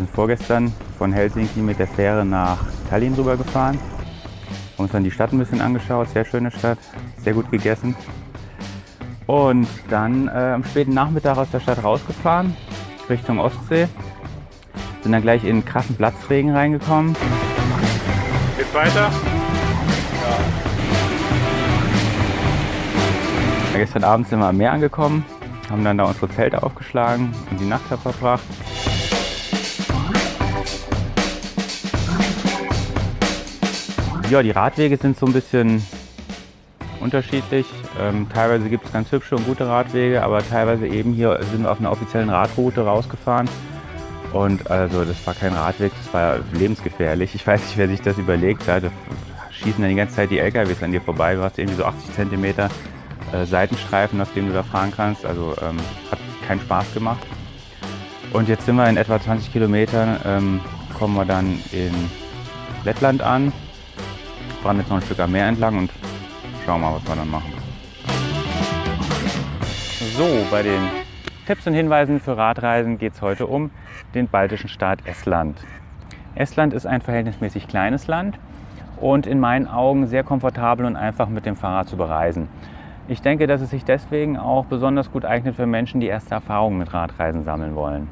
wir sind vorgestern von Helsinki mit der Fähre nach Tallinn rüber gefahren. Haben uns dann die Stadt ein bisschen angeschaut, sehr schöne Stadt, sehr gut gegessen. Und dann äh, am späten Nachmittag aus der Stadt rausgefahren, Richtung Ostsee. Sind dann gleich in krassen Platzregen reingekommen. Geht's weiter? Ja, gestern Abend sind wir am Meer angekommen, haben dann da unsere Zelte aufgeschlagen und die Nacht verbracht. Ja, die Radwege sind so ein bisschen unterschiedlich. Ähm, teilweise gibt es ganz hübsche und gute Radwege, aber teilweise eben hier sind wir auf einer offiziellen Radroute rausgefahren. Und also das war kein Radweg, das war lebensgefährlich. Ich weiß nicht, wer sich das überlegt hat. Da schießen dann die ganze Zeit die LKWs an dir vorbei. Du hast irgendwie so 80 cm äh, Seitenstreifen, auf denen du da fahren kannst. Also ähm, hat keinen Spaß gemacht. Und jetzt sind wir in etwa 20 Kilometern, ähm, kommen wir dann in Lettland an fahren jetzt noch ein Stück am Meer entlang und schauen mal, was wir dann machen. So, bei den Tipps und Hinweisen für Radreisen geht es heute um den baltischen Staat Estland. Estland ist ein verhältnismäßig kleines Land und in meinen Augen sehr komfortabel und einfach mit dem Fahrrad zu bereisen. Ich denke, dass es sich deswegen auch besonders gut eignet für Menschen, die erste Erfahrungen mit Radreisen sammeln wollen.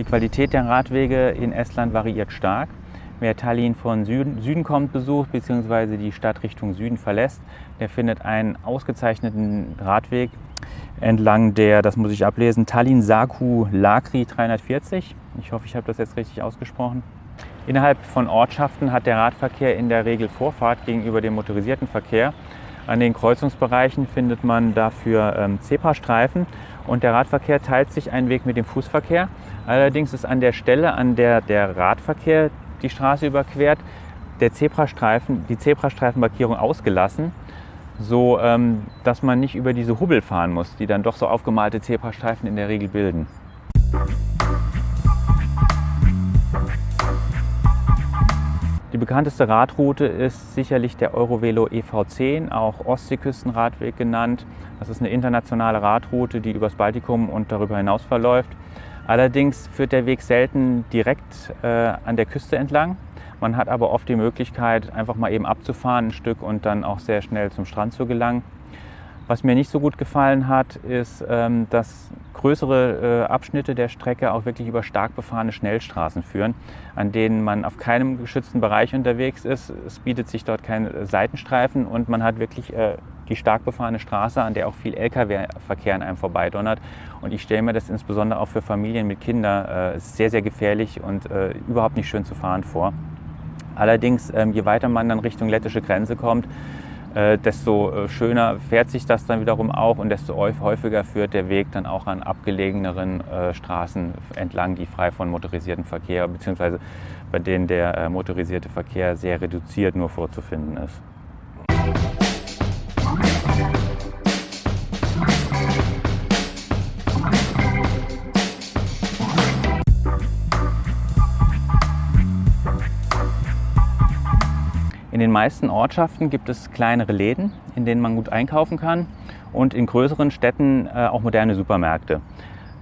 Die Qualität der Radwege in Estland variiert stark. Wer Tallinn von Süden, Süden kommt, besucht bzw. die Stadt Richtung Süden verlässt, der findet einen ausgezeichneten Radweg entlang der, das muss ich ablesen, Tallinn-Saku-Lakri 340. Ich hoffe, ich habe das jetzt richtig ausgesprochen. Innerhalb von Ortschaften hat der Radverkehr in der Regel Vorfahrt gegenüber dem motorisierten Verkehr. An den Kreuzungsbereichen findet man dafür ähm, Zebrastreifen und der Radverkehr teilt sich einen Weg mit dem Fußverkehr. Allerdings ist an der Stelle, an der der Radverkehr die Straße überquert, der Zebrastreifen, die Zebrastreifenmarkierung ausgelassen, so ähm, dass man nicht über diese Hubbel fahren muss, die dann doch so aufgemalte Zebrastreifen in der Regel bilden. Die bekannteste Radroute ist sicherlich der Eurovelo EV10, auch Ostseeküstenradweg genannt. Das ist eine internationale Radroute, die übers Baltikum und darüber hinaus verläuft. Allerdings führt der Weg selten direkt äh, an der Küste entlang. Man hat aber oft die Möglichkeit, einfach mal eben abzufahren ein Stück und dann auch sehr schnell zum Strand zu gelangen. Was mir nicht so gut gefallen hat, ist, ähm, dass größere äh, Abschnitte der Strecke auch wirklich über stark befahrene Schnellstraßen führen, an denen man auf keinem geschützten Bereich unterwegs ist. Es bietet sich dort kein Seitenstreifen und man hat wirklich äh, die stark befahrene Straße, an der auch viel Lkw-Verkehr an einem vorbeidonnert. Und ich stelle mir das insbesondere auch für Familien mit Kindern äh, sehr, sehr gefährlich und überhaupt nicht schön zu fahren vor. Allerdings, ähm, je weiter man dann Richtung lettische Grenze kommt, äh, desto äh, schöner fährt sich das dann wiederum auch und desto häufiger führt der Weg dann auch an abgelegeneren äh, Straßen entlang, die frei von motorisiertem Verkehr bzw. bei denen der motorisierte Verkehr sehr reduziert nur vorzufinden ist. In den meisten Ortschaften gibt es kleinere Läden, in denen man gut einkaufen kann und in größeren Städten äh, auch moderne Supermärkte.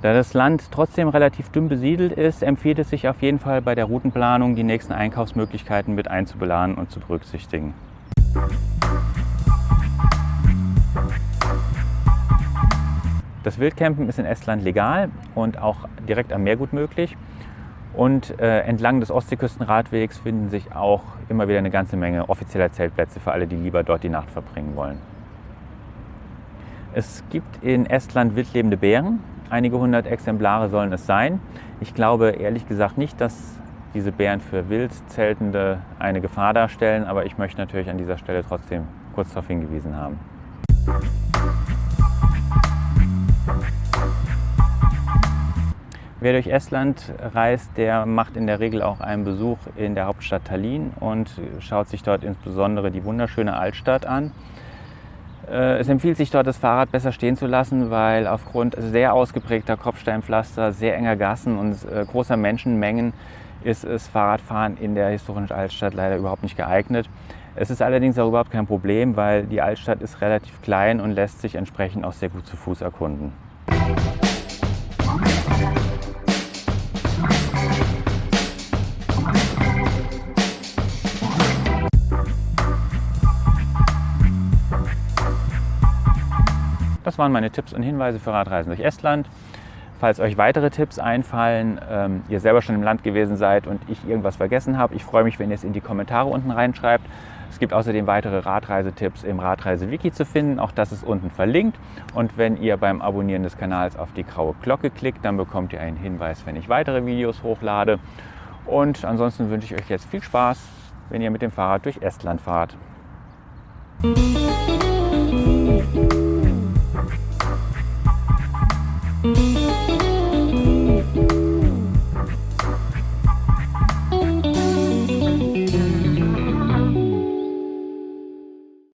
Da das Land trotzdem relativ dünn besiedelt ist, empfiehlt es sich auf jeden Fall bei der Routenplanung, die nächsten Einkaufsmöglichkeiten mit einzubeladen und zu berücksichtigen. Das Wildcampen ist in Estland legal und auch direkt am Meer gut möglich. Und äh, entlang des Ostseeküstenradwegs finden sich auch immer wieder eine ganze Menge offizieller Zeltplätze für alle, die lieber dort die Nacht verbringen wollen. Es gibt in Estland wildlebende Bären. Einige hundert Exemplare sollen es sein. Ich glaube ehrlich gesagt nicht, dass diese Bären für Wildzeltende eine Gefahr darstellen, aber ich möchte natürlich an dieser Stelle trotzdem kurz darauf hingewiesen haben. Wer durch Estland reist, der macht in der Regel auch einen Besuch in der Hauptstadt Tallinn und schaut sich dort insbesondere die wunderschöne Altstadt an. Äh, es empfiehlt sich dort, das Fahrrad besser stehen zu lassen, weil aufgrund sehr ausgeprägter Kopfsteinpflaster, sehr enger Gassen und äh, großer Menschenmengen ist das Fahrradfahren in der historischen Altstadt leider überhaupt nicht geeignet. Es ist allerdings auch überhaupt kein Problem, weil die Altstadt ist relativ klein und lässt sich entsprechend auch sehr gut zu Fuß erkunden. Das waren meine Tipps und Hinweise für Radreisen durch Estland. Falls euch weitere Tipps einfallen, ähm, ihr selber schon im Land gewesen seid und ich irgendwas vergessen habe, ich freue mich, wenn ihr es in die Kommentare unten reinschreibt. Es gibt außerdem weitere Radreisetipps im Radreise-Wiki zu finden, auch das ist unten verlinkt. Und wenn ihr beim Abonnieren des Kanals auf die graue Glocke klickt, dann bekommt ihr einen Hinweis, wenn ich weitere Videos hochlade. Und ansonsten wünsche ich euch jetzt viel Spaß, wenn ihr mit dem Fahrrad durch Estland fahrt.